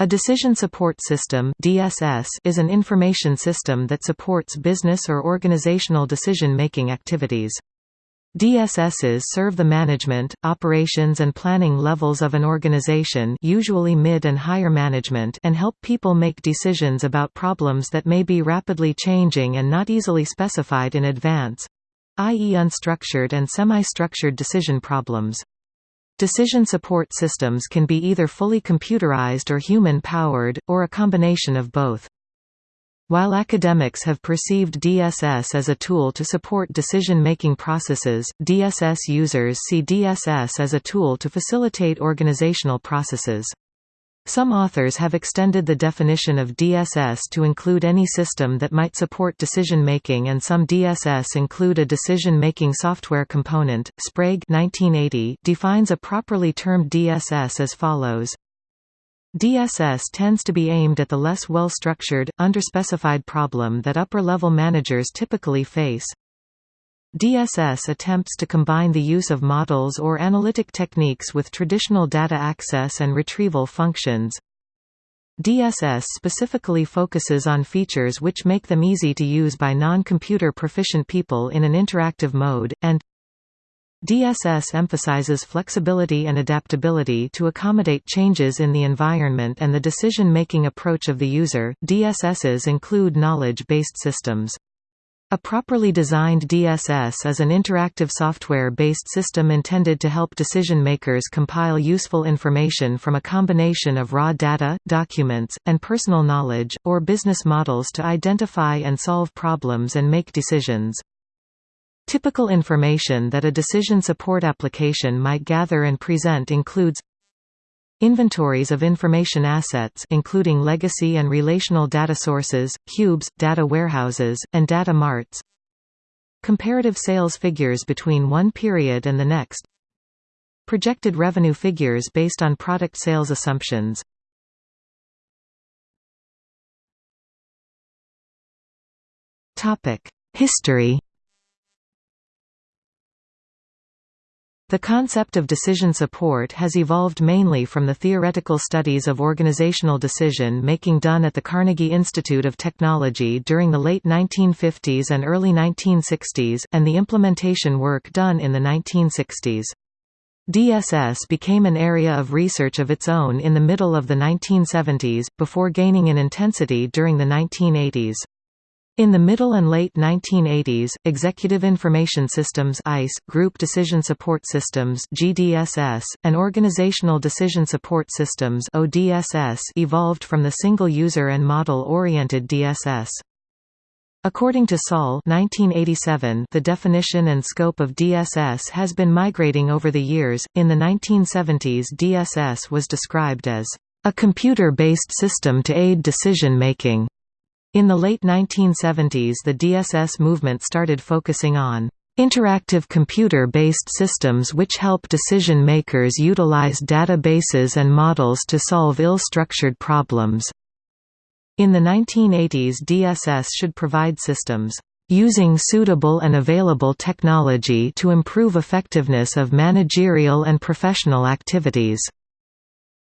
A decision support system (DSS) is an information system that supports business or organizational decision-making activities. DSSs serve the management, operations and planning levels of an organization usually mid and higher management and help people make decisions about problems that may be rapidly changing and not easily specified in advance—i.e. unstructured and semi-structured decision problems. Decision support systems can be either fully computerized or human-powered, or a combination of both. While academics have perceived DSS as a tool to support decision-making processes, DSS users see DSS as a tool to facilitate organizational processes. Some authors have extended the definition of DSS to include any system that might support decision-making and some DSS include a decision-making software component. Sprague 1980 defines a properly termed DSS as follows. DSS tends to be aimed at the less well-structured, underspecified problem that upper-level managers typically face. DSS attempts to combine the use of models or analytic techniques with traditional data access and retrieval functions. DSS specifically focuses on features which make them easy to use by non-computer proficient people in an interactive mode, and DSS emphasizes flexibility and adaptability to accommodate changes in the environment and the decision-making approach of the user. DSSs include knowledge-based systems. A properly designed DSS is an interactive software-based system intended to help decision-makers compile useful information from a combination of raw data, documents, and personal knowledge, or business models to identify and solve problems and make decisions. Typical information that a decision support application might gather and present includes Inventories of information assets including legacy and relational data sources, cubes, data warehouses, and data marts. Comparative sales figures between one period and the next. Projected revenue figures based on product sales assumptions. History The concept of decision support has evolved mainly from the theoretical studies of organizational decision-making done at the Carnegie Institute of Technology during the late 1950s and early 1960s, and the implementation work done in the 1960s. DSS became an area of research of its own in the middle of the 1970s, before gaining in intensity during the 1980s. In the middle and late 1980s, Executive Information Systems EIS, Group Decision Support Systems GDSS, and Organizational Decision Support Systems ODSS evolved from the single-user and model-oriented DSS. According to Sol 1987, the definition and scope of DSS has been migrating over the years. In the 1970s, DSS was described as a computer-based system to aid decision-making. In the late 1970s the DSS movement started focusing on interactive computer-based systems which help decision-makers utilize databases and models to solve ill-structured problems. In the 1980s DSS should provide systems using suitable and available technology to improve effectiveness of managerial and professional activities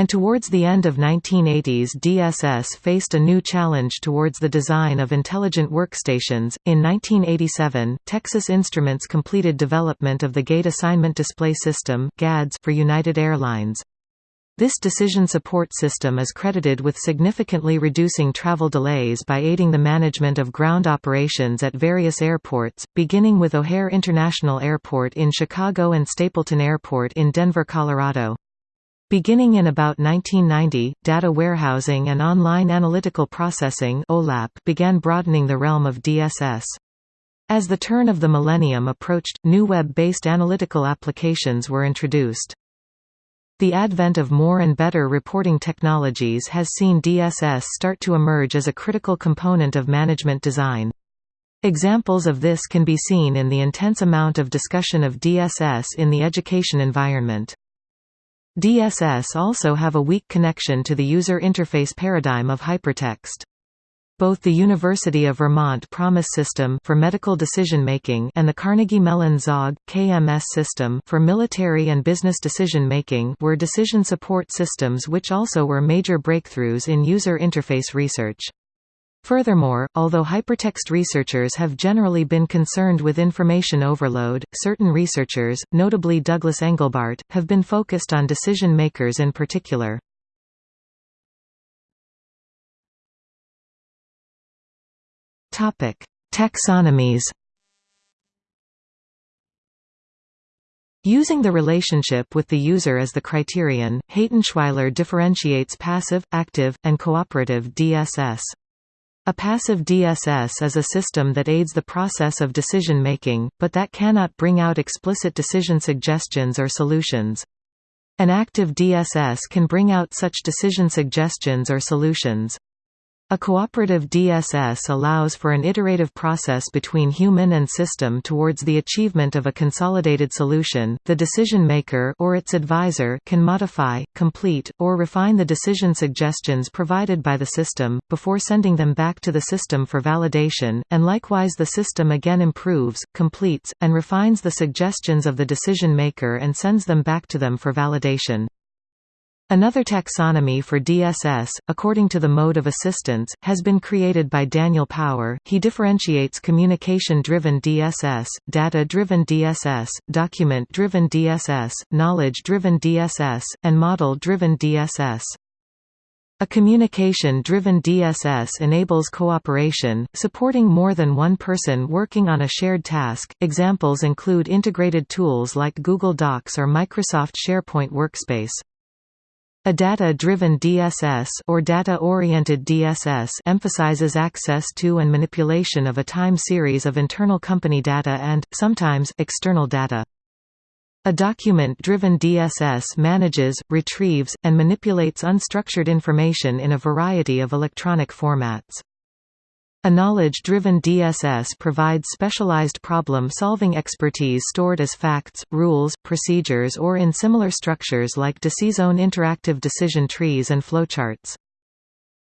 and towards the end of 1980s DSS faced a new challenge towards the design of intelligent workstations. In 1987, Texas Instruments completed development of the Gate Assignment Display System (GADS) for United Airlines. This decision support system is credited with significantly reducing travel delays by aiding the management of ground operations at various airports, beginning with O'Hare International Airport in Chicago and Stapleton Airport in Denver, Colorado. Beginning in about 1990, data warehousing and online analytical processing (OLAP) began broadening the realm of DSS. As the turn of the millennium approached, new web-based analytical applications were introduced. The advent of more and better reporting technologies has seen DSS start to emerge as a critical component of management design. Examples of this can be seen in the intense amount of discussion of DSS in the education environment. DSS also have a weak connection to the user interface paradigm of hypertext. both the University of Vermont PROMIS system for medical decision-making and the Carnegie Mellon ZOG, KMS system for military and business decision-making were decision support systems which also were major breakthroughs in user interface research. Furthermore, although hypertext researchers have generally been concerned with information overload, certain researchers, notably Douglas Engelbart, have been focused on decision makers in particular. Taxonomies Using the relationship with the user as the criterion, Haettenschwiler differentiates passive, active, and cooperative DSS. A passive DSS is a system that aids the process of decision-making, but that cannot bring out explicit decision suggestions or solutions. An active DSS can bring out such decision suggestions or solutions. A cooperative DSS allows for an iterative process between human and system towards the achievement of a consolidated solution. The decision maker or its advisor can modify, complete, or refine the decision suggestions provided by the system before sending them back to the system for validation, and likewise the system again improves, completes, and refines the suggestions of the decision maker and sends them back to them for validation. Another taxonomy for DSS, according to the mode of assistance, has been created by Daniel Power. He differentiates communication-driven DSS, data-driven DSS, document-driven DSS, knowledge-driven DSS, and model-driven DSS. A communication-driven DSS enables cooperation, supporting more than one person working on a shared task. Examples include integrated tools like Google Docs or Microsoft SharePoint Workspace. A data-driven DSS or data-oriented DSS emphasizes access to and manipulation of a time series of internal company data and, sometimes, external data. A document-driven DSS manages, retrieves, and manipulates unstructured information in a variety of electronic formats. A knowledge-driven DSS provides specialized problem-solving expertise stored as facts, rules, procedures or in similar structures like DeciZone interactive decision trees and flowcharts.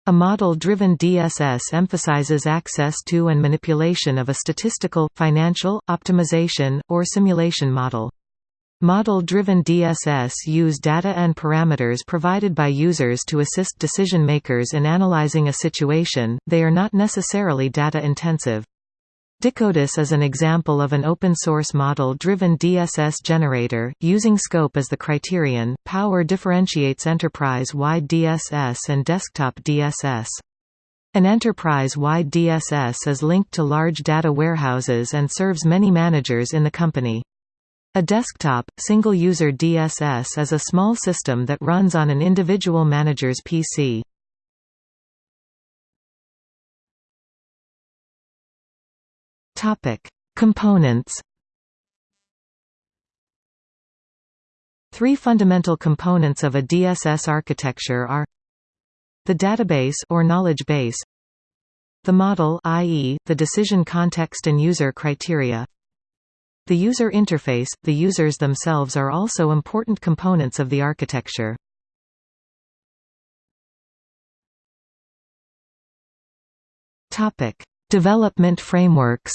A model-driven DSS emphasizes access to and manipulation of a statistical, financial, optimization, or simulation model. Model-driven DSS use data and parameters provided by users to assist decision-makers in analyzing a situation, they are not necessarily data-intensive. Dicodess is an example of an open-source model-driven DSS generator, using scope as the criterion. Power differentiates enterprise-wide DSS and desktop DSS. An enterprise-wide DSS is linked to large data warehouses and serves many managers in the company. A desktop, single-user DSS is a small system that runs on an individual manager's PC. Components Three fundamental components of a DSS architecture are the database or knowledge base, the model i.e., the decision context and user criteria, the user interface, the users themselves are also important components of the architecture. Topic: Development frameworks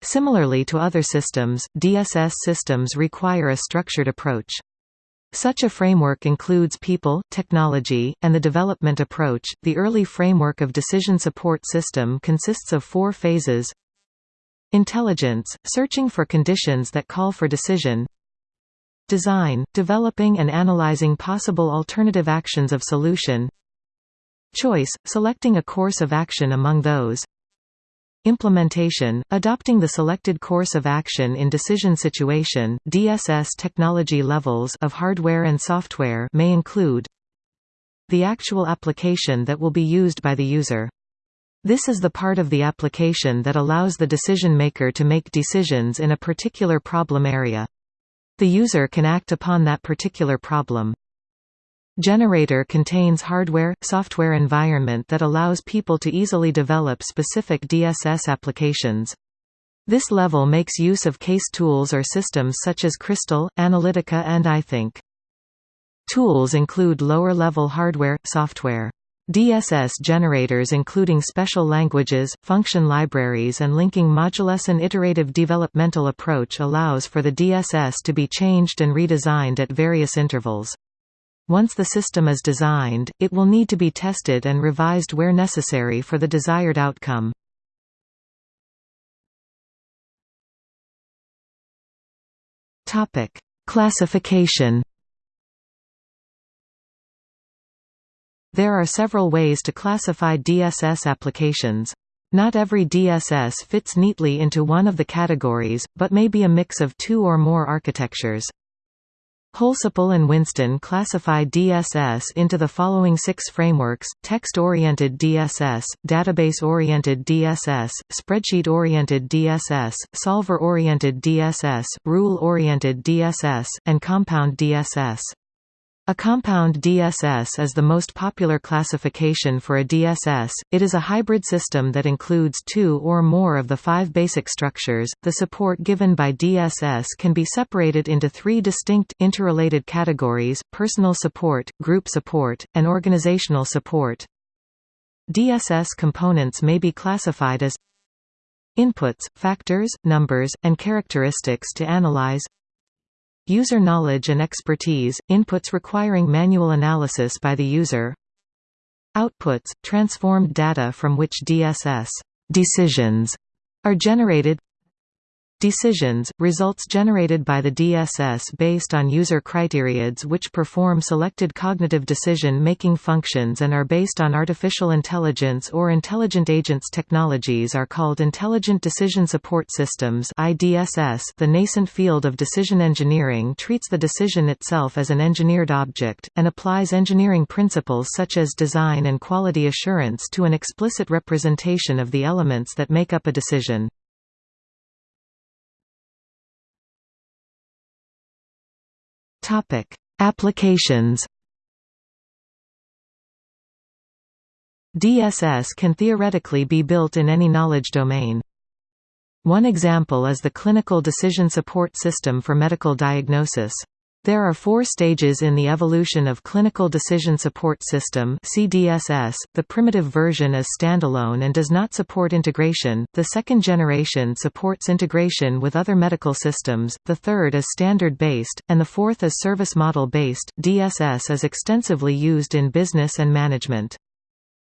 Similarly to other systems, DSS systems require a structured approach. Such a framework includes people, technology, and the development approach. The early framework of decision support system consists of four phases. Intelligence, searching for conditions that call for decision. Design, developing and analyzing possible alternative actions of solution. Choice, selecting a course of action among those Implementation – Adopting the selected course of action in decision situation, DSS technology levels of hardware and software may include the actual application that will be used by the user. This is the part of the application that allows the decision maker to make decisions in a particular problem area. The user can act upon that particular problem. Generator contains hardware, software environment that allows people to easily develop specific DSS applications. This level makes use of case tools or systems such as Crystal, Analytica and iThink. Tools include lower-level hardware, software. DSS generators including special languages, function libraries and linking modulus an iterative developmental approach allows for the DSS to be changed and redesigned at various intervals. Once the system is designed, it will need to be tested and revised where necessary for the desired outcome. Topic: Classification There are several ways to classify DSS applications. Not every DSS fits neatly into one of the categories, but may be a mix of two or more architectures. Holsapple and Whinston classify DSS into the following six frameworks, text-oriented DSS, database-oriented DSS, spreadsheet-oriented DSS, solver-oriented DSS, rule-oriented DSS, and compound DSS. A compound DSS is the most popular classification for a DSS. It is a hybrid system that includes two or more of the five basic structures. The support given by DSS can be separated into three distinct, interrelated categories personal support, group support, and organizational support. DSS components may be classified as inputs, factors, numbers, and characteristics to analyze User knowledge and expertise, inputs requiring manual analysis by the user. Outputs, transformed data from which DSS decisions are generated Decisions – results generated by the DSS based on user criteriads which perform selected cognitive decision-making functions and are based on artificial intelligence or intelligent agents technologies are called Intelligent Decision Support Systems IDSS. .The nascent field of decision engineering treats the decision itself as an engineered object, and applies engineering principles such as design and quality assurance to an explicit representation of the elements that make up a decision. Topic: Applications. DSS can theoretically be built in any knowledge domain. One example is the Clinical Decision Support System for medical diagnosis. There are four stages in the evolution of Clinical Decision Support System CDSS. The primitive version is standalone and does not support integration, the second generation supports integration with other medical systems, the third is standard-based, and the fourth is service model-based. DSS is extensively used in business and management.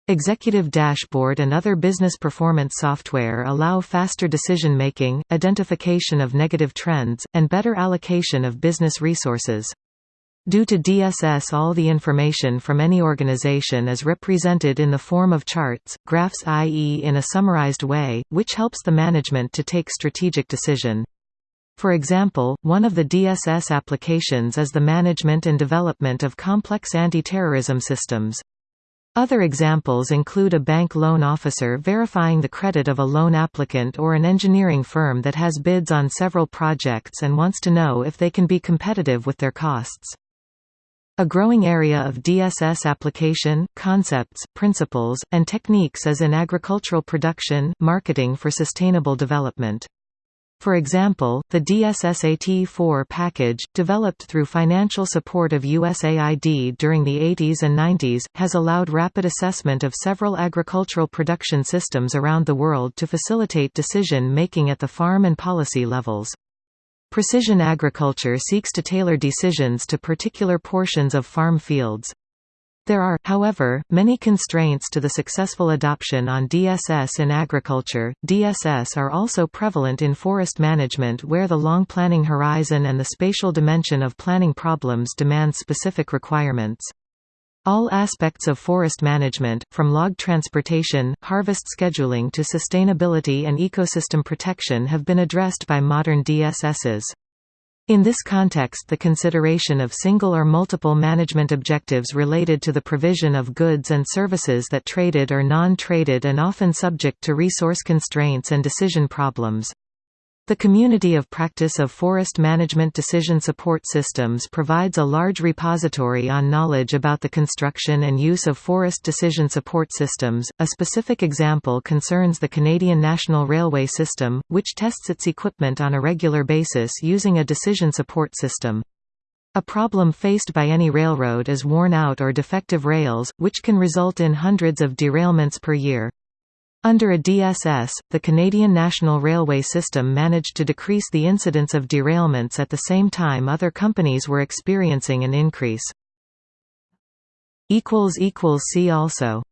Executive Dashboard and other business performance software allow faster decision-making, identification of negative trends, and better allocation of business resources. Due to DSS all the information from any organization is represented in the form of charts, graphs i.e. in a summarized way, which helps the management to take strategic decision. For example, one of the DSS applications is the management and development of complex anti-terrorism systems. Other examples include a bank loan officer verifying the credit of a loan applicant or an engineering firm that has bids on several projects and wants to know if they can be competitive with their costs. A growing area of DSS application, concepts, principles, and techniques is in agricultural production marketing for sustainable development. For example, the DSSAT4 package, developed through financial support of USAID during the 80s and 90s, has allowed rapid assessment of several agricultural production systems around the world to facilitate decision-making at the farm and policy levels. Precision agriculture seeks to tailor decisions to particular portions of farm fields. There are, however, many constraints to the successful adoption on DSS in agriculture. DSS are also prevalent in forest management where the long planning horizon and the spatial dimension of planning problems demand specific requirements. All aspects of forest management, from log transportation, harvest scheduling to sustainability and ecosystem protection have been addressed by modern DSSs. In this context the consideration of single or multiple management objectives related to the provision of goods and services that traded or non-traded and often subject to resource constraints and decision problems. The Community of Practice of Forest Management Decision Support Systems provides a large repository on knowledge about the construction and use of forest decision support systems. A specific example concerns the Canadian National Railway System, which tests its equipment on a regular basis using a decision support system. A problem faced by any railroad is worn-out or defective rails, which can result in hundreds of derailments per year. Under a DSS, the Canadian National Railway System managed to decrease the incidence of derailments at the same time other companies were experiencing an increase. See also